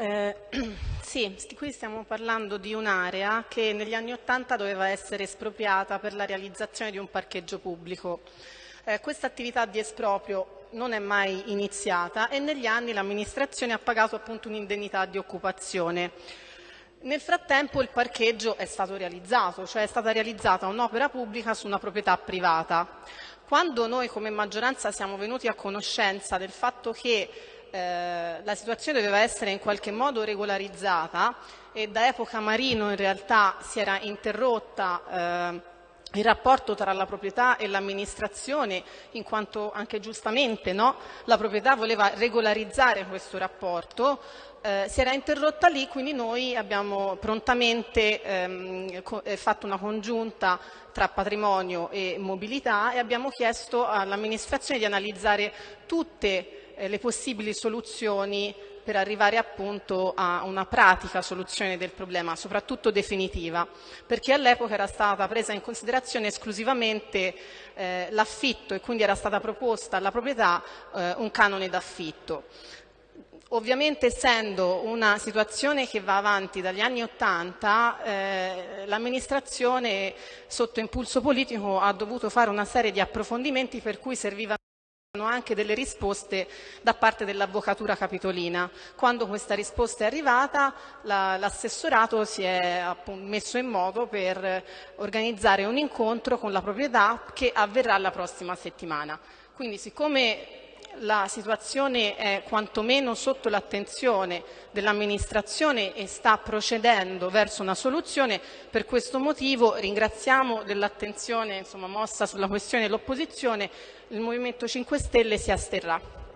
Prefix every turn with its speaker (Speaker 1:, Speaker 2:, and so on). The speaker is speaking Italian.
Speaker 1: Eh, sì, qui stiamo parlando di un'area che negli anni Ottanta doveva essere espropriata per la realizzazione di un parcheggio pubblico. Eh, questa attività di esproprio non è mai iniziata e negli anni l'amministrazione ha pagato appunto un'indennità di occupazione. Nel frattempo il parcheggio è stato realizzato, cioè è stata realizzata un'opera pubblica su una proprietà privata. Quando noi come maggioranza siamo venuti a conoscenza del fatto che eh, la situazione doveva essere in qualche modo regolarizzata e da epoca Marino in realtà si era interrotta eh, il rapporto tra la proprietà e l'amministrazione, in quanto anche giustamente no, la proprietà voleva regolarizzare questo rapporto, eh, si era interrotta lì, quindi noi abbiamo prontamente ehm, eh, fatto una congiunta tra patrimonio e mobilità e abbiamo chiesto all'amministrazione di analizzare tutte eh, le possibili soluzioni per arrivare appunto a una pratica soluzione del problema, soprattutto definitiva, perché all'epoca era stata presa in considerazione esclusivamente eh, l'affitto e quindi era stata proposta alla proprietà eh, un canone d'affitto. Ovviamente essendo una situazione che va avanti dagli anni Ottanta, eh, l'amministrazione sotto impulso politico ha dovuto fare una serie di approfondimenti per cui servivano anche delle risposte da parte dell'Avvocatura Capitolina. Quando questa risposta è arrivata l'assessorato si è messo in modo per organizzare un incontro con la proprietà che avverrà la prossima settimana. Quindi siccome la situazione è quantomeno sotto l'attenzione dell'amministrazione e sta procedendo verso una soluzione. Per questo motivo ringraziamo dell'attenzione mossa sulla questione dell'opposizione. Il Movimento 5 Stelle si asterrà.